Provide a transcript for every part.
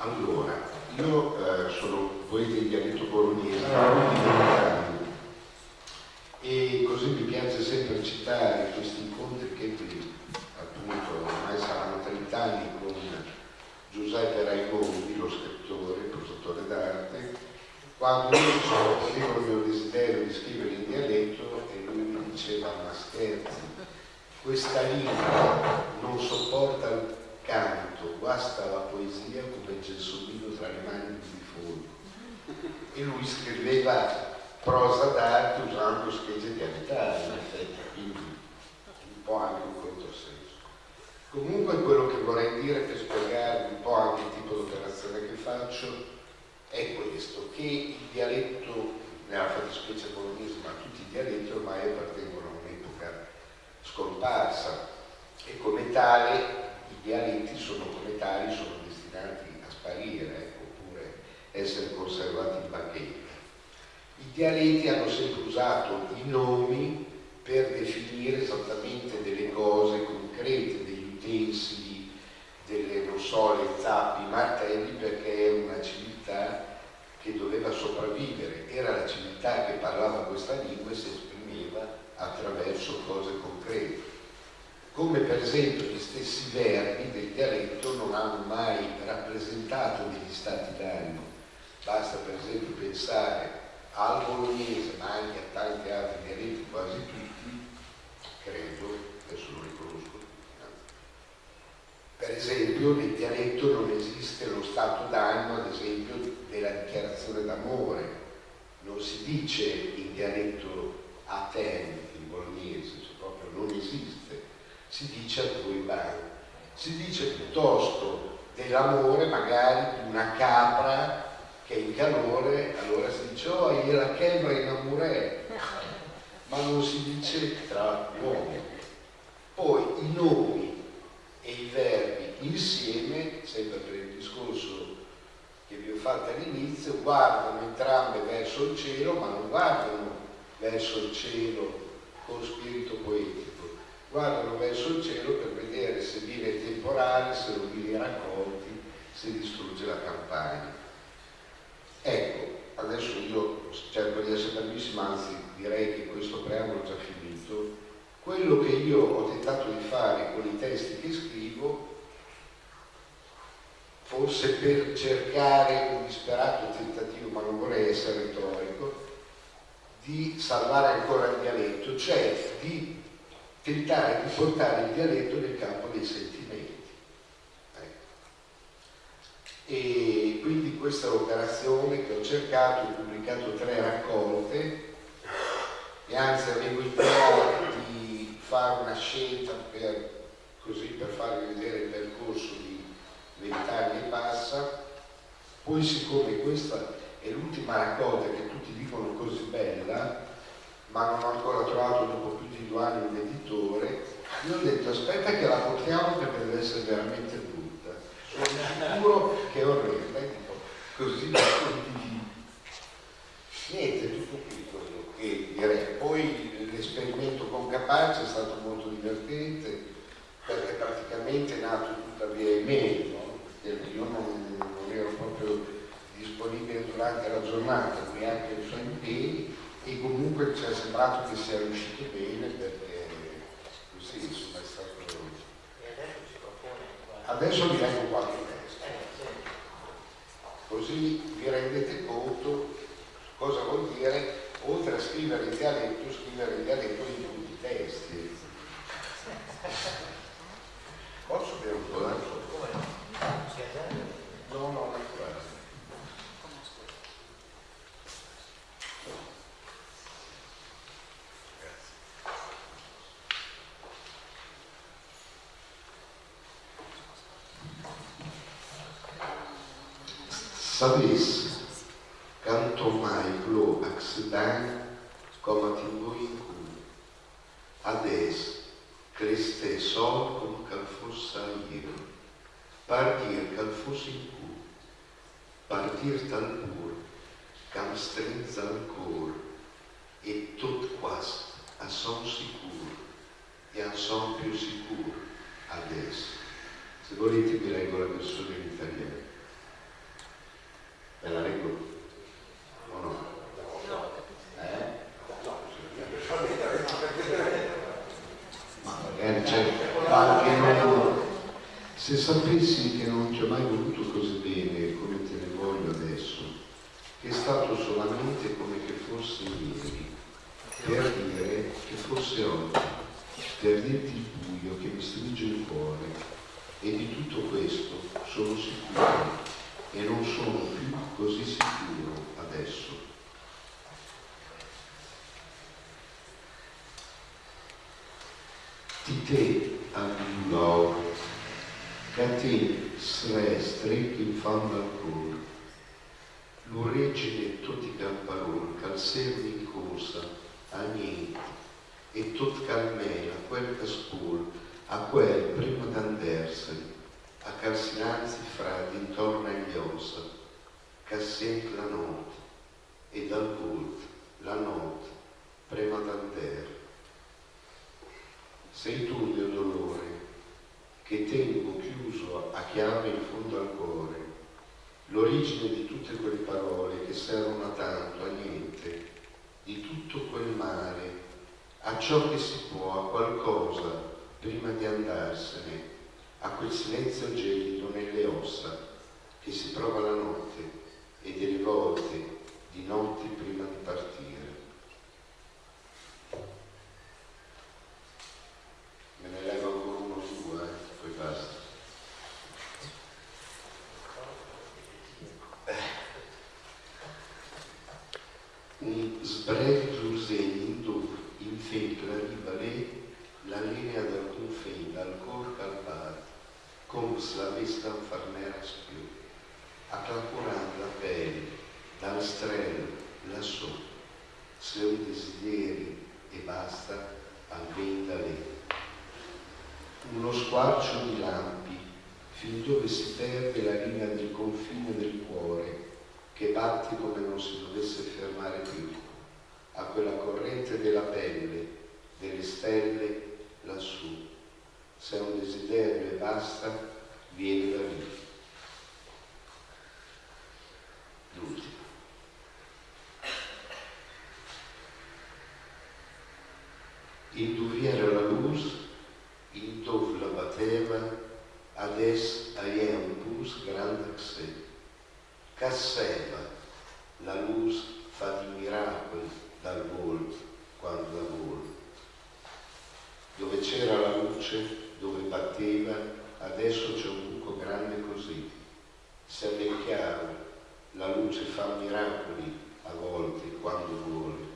Allora, io eh, sono, voi del dialetto bolognese, ah. e così mi piace sempre citare questi incontri che qui, appunto, ormai saranno 30 anni con Giuseppe Raimondi, lo scrittore, il professore d'arte, quando io avevo il mio desiderio di scrivere in dialetto e lui mi diceva ma scherzi, questa lingua non sopporta il canto, guasta la poesia come gelsomino tra le mani di fuoco. E lui scriveva prosa d'arte usando schegge dialettali, in effetti, quindi un po' anche un controsenso. Comunque quello che vorrei dire per spiegare un po' anche il tipo di operazione che faccio è questo, che il dialetto, nella fattispecie bolognese, ma tutti i dialetti ormai appartengono a un'epoca scomparsa e come tale i dialetti sono come tali, sono destinati a sparire, ecco, oppure essere conservati in bacheca. I dialetti hanno sempre usato i nomi per definire esattamente delle cose concrete, degli utensili, delle, non so, le zappi, martelli, perché è una civiltà che doveva sopravvivere, era la civiltà che parlava questa lingua e si esprimeva attraverso cose concrete come per esempio gli stessi verbi del dialetto non hanno mai rappresentato degli stati d'animo. Basta per esempio pensare al bolognese, ma anche a tanti altri dialetti, quasi tutti, credo, adesso lo riconosco. Per esempio nel dialetto non esiste lo stato d'animo, ad esempio, della dichiarazione d'amore. Non si dice in dialetto a te, in bolognese, cioè proprio non esiste si dice a due mani. Si dice piuttosto dell'amore magari di una capra che in calore, allora si dice oh, la chebra in amore, ma non si dice tra uomini. Poi i nomi e i verbi insieme, sempre per il discorso che vi ho fatto all'inizio, guardano entrambe verso il cielo, ma non guardano verso il cielo con spirito poetico guardano verso il cielo per vedere se viene il temporale, se non viene raccolti, se distrugge la campagna. Ecco, adesso io cerco di essere bravissimo, anzi direi che questo preambolo è già finito. Quello che io ho tentato di fare con i testi che scrivo, forse per cercare un disperato tentativo, ma non vorrei essere retorico, di salvare ancora il dialetto, cioè di tentare di portare il dialetto nel campo dei sentimenti. Ecco. E quindi questa operazione che ho cercato, ho pubblicato tre anzi avevo idea di fare una scelta per, così per farvi vedere il percorso di vent'anni e passa, poi siccome questa è l'ultima raccolta che tutti dicono così bella, ma non ho ancora trovato dopo più di due anni un editore, io ho detto aspetta che la portiamo perché deve essere veramente brutta. Sono sicuro che è orrenda, così la condivido. Niente, tutto qui quello che direi. Poi l'esperimento con Capace è stato molto divertente perché praticamente è nato tutta via email, no? perché io non, non ero proprio disponibile durante la giornata, qui anche i suoi impegni e comunque ci è sembrato che sia riuscito bene perché così insomma è stato adesso vi leggo qualche testo così vi rendete conto cosa vuol dire oltre a scrivere il dialetto scrivere il dialetto in tutti i testi posso bere un po' d'acqua? no no no Sabes, canto mai plo accident com a timbuicu. Ades, creste sol com cal fos sair, partir cal fos incu, partir tal pur, cam strenza al cor, e tot quas a son sicur, e a son più sicur, ades. Se volete vi leggo la versione in italiano. Se sapessi che non ti ho mai voluto così bene come te ne voglio adesso, è stato solamente come che fosse ieri, per dire che fosse oggi, per dirti il buio che mi stringe il cuore. E di tutto questo sono sicuro e non sono più così sicuro adesso. Di te, Anno sre stretto in fondo al cuore, l'origine tutti camparol, cal servi in corsa, a niente, e tot calmena quel che spul, a quel prima d'andarsene, a calcinanzi fra d'intorno agli ossa, che sente la notte, e dal volto la notte prima d'andare. Sei tu mio dolore, che tengo chiuso a chiave in fondo al cuore, l'origine di tutte quelle parole che servono a tanto, a niente, di tutto quel male, a ciò che si può, a qualcosa, prima di andarsene, a quel silenzio gelido nelle ossa, che si prova la notte e delle volte di notte prima di partire. Me ne levo ancora uno su, eh? poi basta. Un sbrevi giursegni in dove in fetto arriva lei la linea del confine, dal cor calvario, come se farmera spiù, accalcolando la pelle, dal strello, lassù, se un desideri e basta, al venta lei. Uno squarcio di lampi, fin dove si perde la linea del confine del cuore, che batte come non si dovesse fermare più, a quella corrente della pelle, delle stelle lassù. Se un desiderio e basta, vieni da lì. L'ultimo. Induvviera la luz, in dove la batteva, ades è un bus grande che sé. Casseva, la luz fa di miracoli dal volto quando la volto. Dove c'era la luce, dove batteva, adesso c'è un buco grande così. Se è chiaro, la luce fa miracoli a volte quando vuole.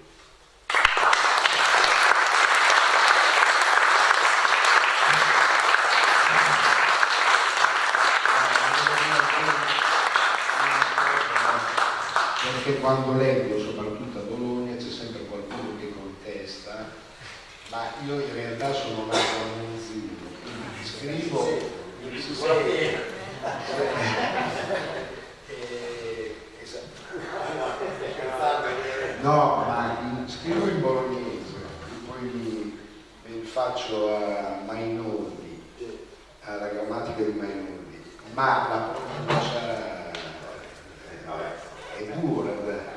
Perché quando leggo, soprattutto a Bologna, c'è sempre qualcuno che contesta, ma io in realtà sono nato a Monzino, quindi scrivo... No, ma scrivo in bolognese, poi mi, mi faccio a Mainoldi, alla grammatica di Mainoldi, ma la pronuncia eh, che